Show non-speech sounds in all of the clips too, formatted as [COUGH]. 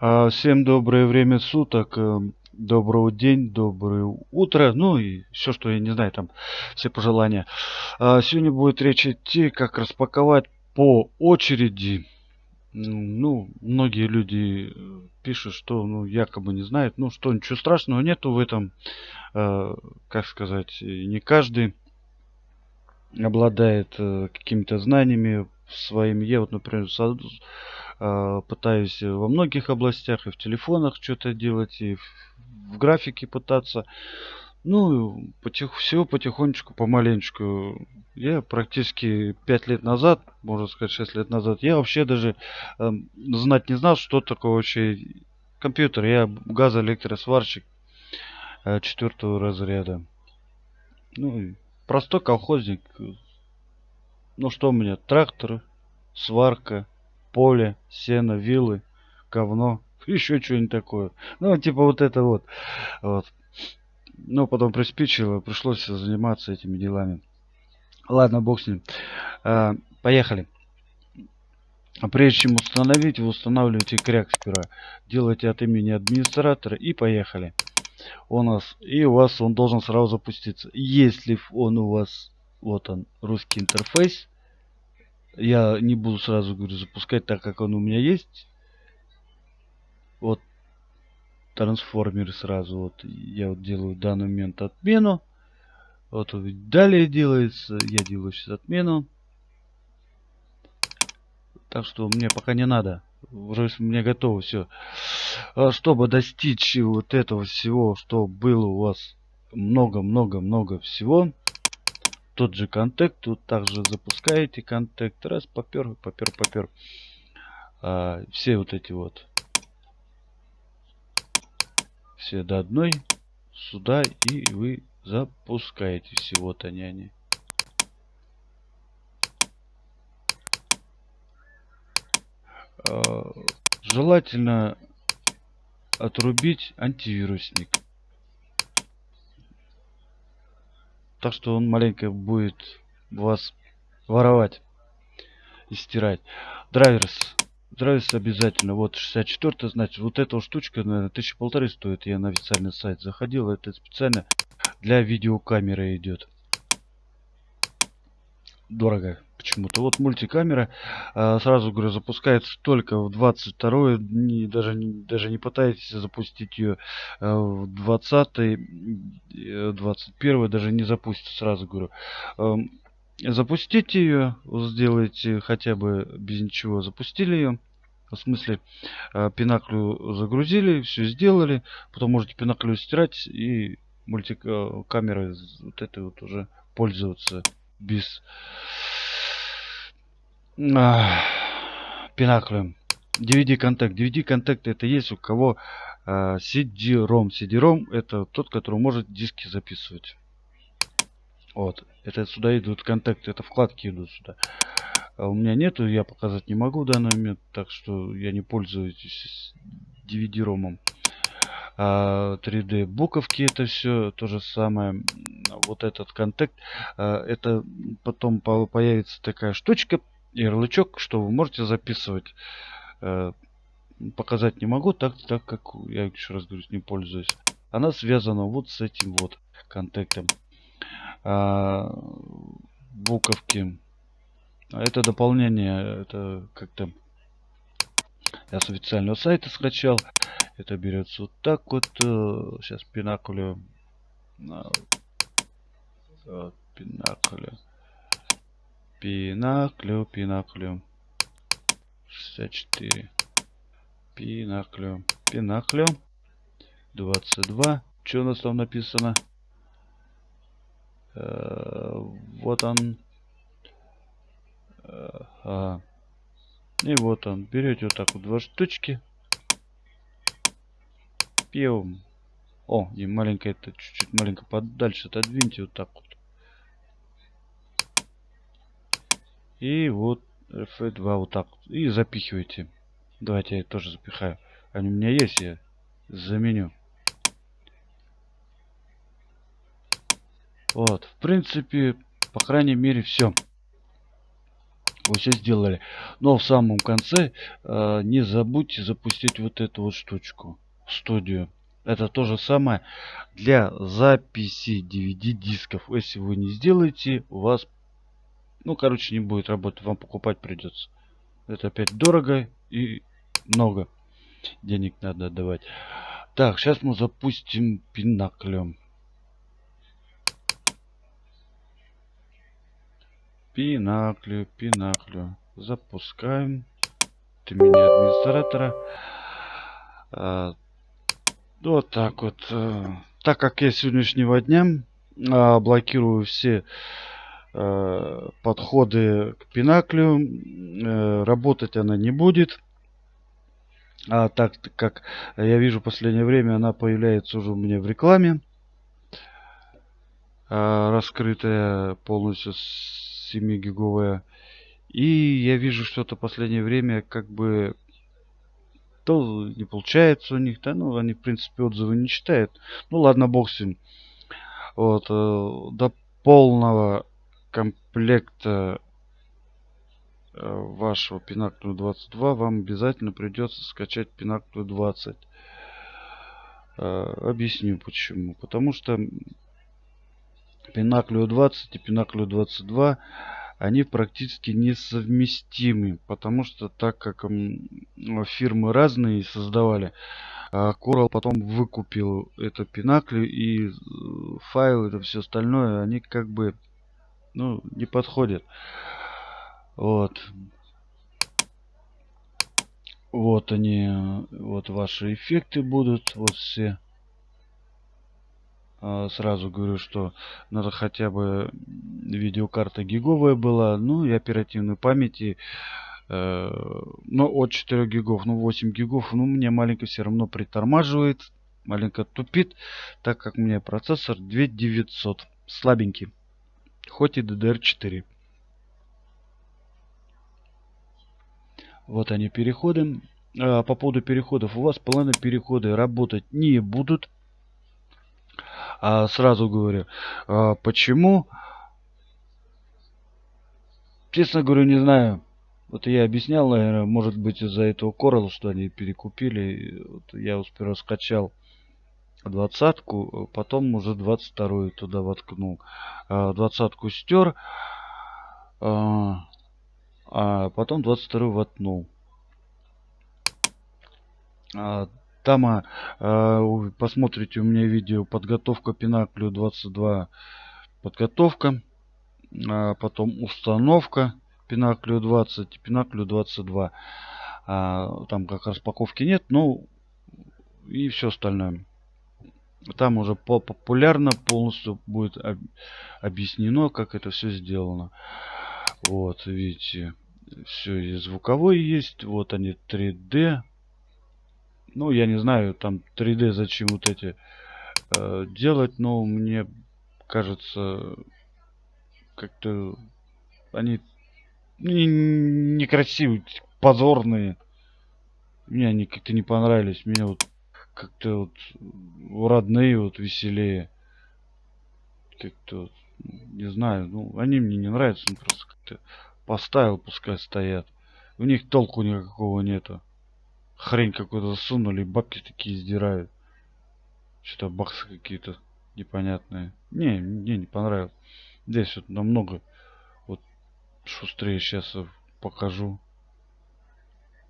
А, Всем доброе время суток, э, доброго день, доброе утро, ну и все, что я не знаю, там все пожелания. А, Сегодня будет речь идти, как распаковать по очереди. М, Ну, многие люди э, пишут, что ну, якобы не знают, ну что ничего страшного нету в этом, Э, как сказать, не каждый обладает э, какими-то знаниями своими. Я вот, например, пытаюсь во многих областях и в телефонах что-то делать, и в, графике пытаться. Ну, потих, всего потихонечку, помаленечку. Я практически 5 лет назад, можно сказать 6 лет назад, я вообще даже эм, знать не знал, что такое вообще компьютер. Я газоэлектросварщик э, четвертого разряда. Ну, простой колхозник. Ну что у меня? Трактор, сварка, поле, сено, вилы, говно. [LAUGHS] Еще что-нибудь такое. Ну, типа вот это вот. вот. Ну, потом приспичило, пришлось заниматься этими делами. Ладно, бог с ним. А, поехали. Прежде чем установить, вы устанавливаете кряк сперва. Делайте от имени администратора и поехали. У нас и у вас он должен сразу запуститься. Если он у вас, вот он, русский интерфейс, я не буду сразу говорю запускать, так как он у меня есть. Вот трансформер сразу вот я вот делаю в данный момент отмену. Вот далее делается, я делаю сейчас отмену. Так что мне пока не надо. Уже мне готово все. Чтобы достичь вот этого всего, что было у вас много-много-много всего. Тот же контакт, тут также запускаете контакт. Раз, попер, попер, попер. А, все вот эти вот. Все до одной. Сюда и вы запускаете всего-то они. они. А, желательно отрубить антивирусник. Так что он маленько будет вас воровать и стирать. Драйверс. Драйверс обязательно. Вот 64 значит, вот эта штучка, наверное, тысячи полторы стоит. Я на официальный сайт заходил. Это специально для видеокамеры идет. Дорого почему-то. Вот мультикамера, э, сразу говорю, запускается только в 22 не, даже, даже не пытайтесь запустить ее э, в 20 21 даже не запустится, сразу говорю. Эм, запустите ее, сделайте хотя бы без ничего, запустили ее. В смысле, э, пинаклю загрузили, все сделали, потом можете пинаклю стирать и мультикамерой вот этой вот уже пользоваться без а, пинаклем. DVD контакт. DVD контакт это есть у кого а, CD-ROM. CD-ROM это тот, который может диски записывать. Вот. Это сюда идут контакты, это вкладки идут сюда. А у меня нету, я показать не могу в данный момент, так что я не пользуюсь DVD-ромом. А, 3D буковки это все то же самое. Вот этот контакт, а, это потом по- появится такая штучка, ярлычок, что вы можете записывать. Э, Показать не могу, так, так как я еще раз говорю, не пользуюсь. Она связана вот с этим вот контактом. А, буковки. А Это дополнение, это как-то я с официального сайта скачал. Это берется вот так вот. Сейчас пинакулю. Пинаклю. Пинаклю, пинаклю. 64. Пинаклю. Пинаклю. 22. Что у нас там написано? Э, Вот он. Э, ага. И вот он. Берете вот так вот два штучки. Пьем. О, и маленько это чуть-чуть маленько подальше отодвиньте вот так вот. И вот F2 вот так вот. И запихивайте. Давайте я тоже запихаю. Они у меня есть, я заменю. Вот, в принципе, по крайней мере, все. Вы все сделали. Но в самом конце э, не забудьте запустить вот эту вот штучку. Студию. Это то же самое для записи DVD дисков. Если вы не сделаете, у вас, ну, короче, не будет работать. Вам покупать придется. Это опять дорого и много денег надо отдавать. Так, сейчас мы запустим пинаклем. Пинаклю, пинаклю. Запускаем. Ты меня администратора. А, вот так вот. Э, так как я сегодняшнего дня а, блокирую все а, подходы к пинаклю, а, работать она не будет. А так как я вижу в последнее время она появляется уже у меня в рекламе. А, раскрытая полностью 7-гиговая. И я вижу что-то последнее время как бы то не получается у них, да, ну, они, в принципе, отзывы не читают. Ну, ладно, бог с ним. Вот, э, до полного комплекта э, вашего Pinacle 22 вам обязательно придется скачать Pinacle 20. Э, объясню почему. Потому что Pinacle 20 и Pinacle 22 они практически несовместимы, потому что так как фирмы разные создавали, а Coral потом выкупил это Pinnacle и э, файлы, это все остальное, они как бы ну, не подходят. Вот. Вот они, вот ваши эффекты будут, вот все. А, сразу говорю, что надо хотя бы видеокарта гиговая была, ну и оперативной памяти. Э, но от 4 гигов, ну 8 гигов, ну мне маленько все равно притормаживает, маленько тупит, так как у меня процессор 2900, слабенький, хоть и DDR4. Вот они переходы. А, по поводу переходов, у вас планы переходы работать не будут а, сразу говорю. А, почему? Честно говорю, не знаю. Вот я объяснял, наверное, может быть из-за этого Coral, что они перекупили. Вот я успел скачал двадцатку, потом уже двадцать вторую туда воткнул. А, двадцатку стер, а, а потом двадцать вторую воткнул. Там а, посмотрите у меня видео подготовка пинаклю 22 подготовка. А, потом установка пинаклю 20 пинаклю 22. А, там как распаковки нет, ну и все остальное. Там уже по популярно полностью будет об объяснено, как это все сделано. Вот, видите, все и звуковой есть. Вот они 3D ну, я не знаю, там 3D зачем вот эти э, делать, но мне кажется, как-то они некрасивые, позорные. Мне они как-то не понравились. Мне вот как-то вот родные вот веселее. Как-то вот, не знаю, ну они мне не нравятся, ну, просто как-то поставил, пускай стоят. У них толку никакого нету хрень какую-то засунули, бабки такие издирают. Что-то баксы какие-то непонятные. Не, мне не понравилось. Здесь вот намного вот шустрее сейчас покажу.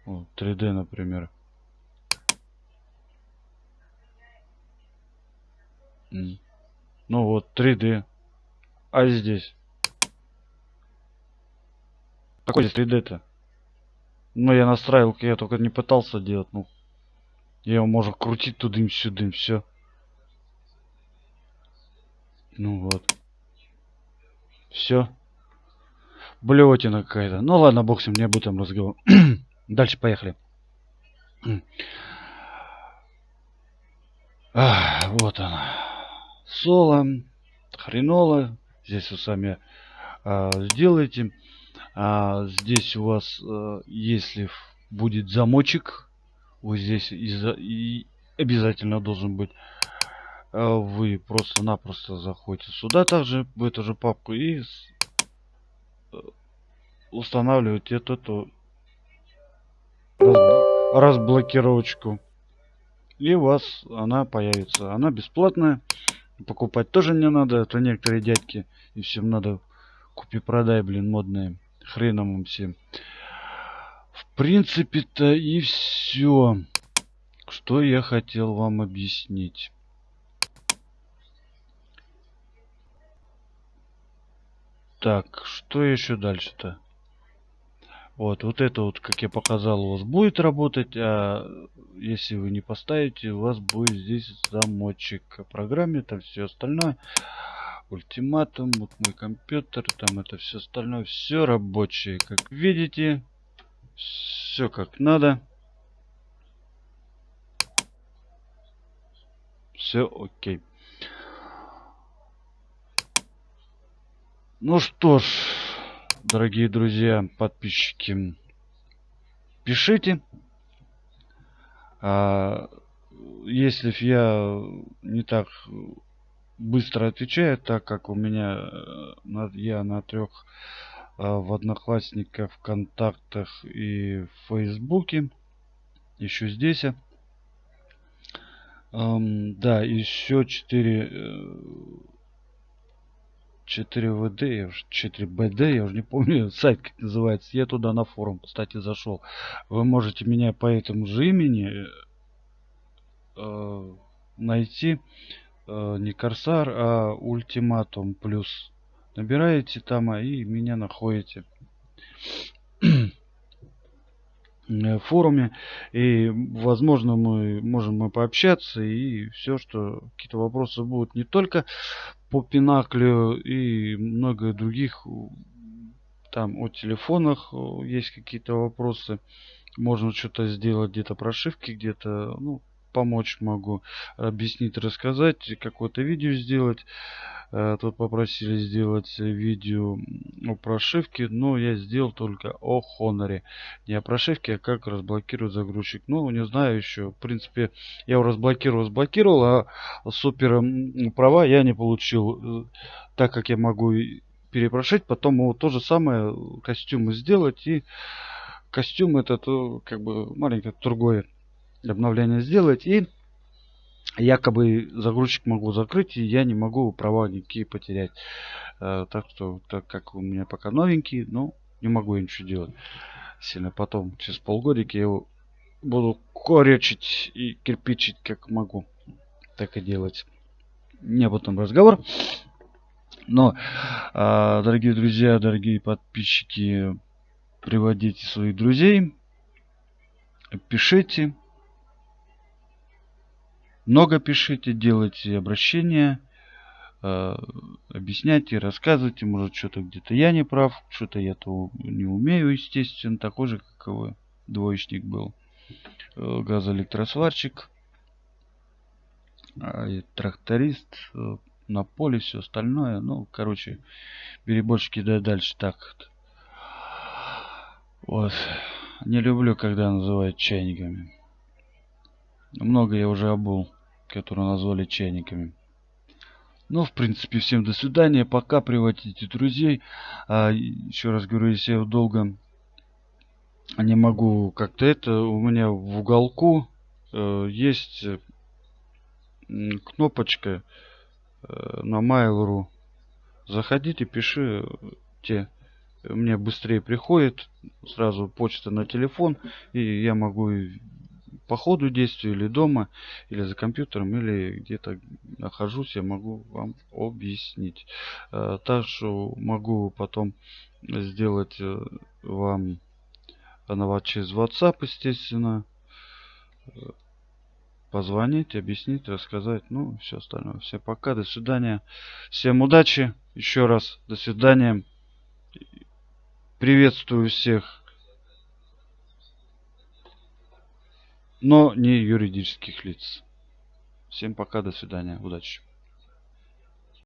Вот, 3D, например. Ну вот, 3D. А здесь? Какой здесь 3D-то? Ну, я настраивал, я только не пытался делать. Ну, я его можно крутить тудым-сюдым, все. Ну вот. Все. Блевотина какая-то. Ну ладно, бог с ним, не об разговор. [CLEARS THROAT] Дальше поехали. [CLEARS THROAT] А, вот она. Соло. Хренола. Здесь вы сами а, сделаете. А, здесь у вас, а, если будет замочек, вот здесь и обязательно должен быть. А, вы просто-напросто заходите сюда также, в эту же папку и устанавливать эту, эту разблокировочку. И у вас она появится. Она бесплатная. Покупать тоже не надо. Это некоторые дядьки. И всем надо купи-продай, блин, модные. Хреном всем. В принципе-то и все. Что я хотел вам объяснить. Так, что еще дальше-то? Вот, вот это вот, как я показал, у вас будет работать, а если вы не поставите, у вас будет здесь замочек о программе, там все остальное. Ультиматум, вот мой компьютер, там это все остальное, все рабочее, как видите, все как надо. Все окей. Ну что ж, дорогие друзья, подписчики, пишите. А, если я не так быстро отвечаю, так как у меня э, я на трех а, в одноклассниках, вконтактах и в фейсбуке, еще здесь. Um, да, еще четыре э, 4ВД, я уже 4БД, я уже не помню [LAUGHS] сайт как называется. Я туда на форум, кстати, зашел. Вы можете меня по этому же имени э, найти. Э, не Корсар, а Ультиматум Плюс. Набираете там, а и меня находите. Э, форуме и возможно мы можем мы пообщаться и все что какие-то вопросы будут не только по пинаклю и много других там о телефонах есть какие-то вопросы можно что-то сделать где-то прошивки где-то ну помочь могу объяснить рассказать какое-то видео сделать Э, тут попросили сделать видео о прошивке, но я сделал только о Хоноре. Не о прошивке, а как разблокировать загрузчик. Ну, не знаю еще. В принципе, я его разблокировал, разблокировал, а супер права я не получил. Э, так как я могу перепрошить, потом его то же самое костюмы сделать. И костюм этот как бы маленькое другое обновление сделать. И якобы загрузчик могу закрыть и я не могу права никакие потерять. Э, так что так как у меня пока новенький ну не могу я ничего делать сильно. Потом через полгодика я его буду корячить и кирпичить как могу. Так и делать. Не об этом разговор. Но э, дорогие друзья дорогие подписчики приводите своих друзей пишите много пишите, делайте обращения, э, объясняйте, рассказывайте, может что-то где-то я не прав, что-то я то не умею, естественно, такой же, как и вы, двоечник был, э, газоэлектросварщик, э, тракторист, э, на поле, все остальное, ну, короче, переборщики да дальше так. Вот. Не люблю, когда называют чайниками. Много я уже обул которые назвали чайниками. Ну, в принципе, всем до свидания. Пока приводите друзей. А, еще раз говорю, если я долго не могу как-то это, у меня в уголку э, есть кнопочка э, на Mail.ru. Заходите, пишите. Мне быстрее приходит сразу почта на телефон, и я могу по ходу действия или дома, или за компьютером, или где-то нахожусь, я могу вам объяснить. Э, также могу потом сделать э, вам на через WhatsApp, естественно. Э, позвонить, объяснить, рассказать, ну, все остальное. Всем пока, до свидания. Всем удачи. Еще раз, до свидания. Приветствую всех но не юридических лиц. Всем пока, до свидания, удачи.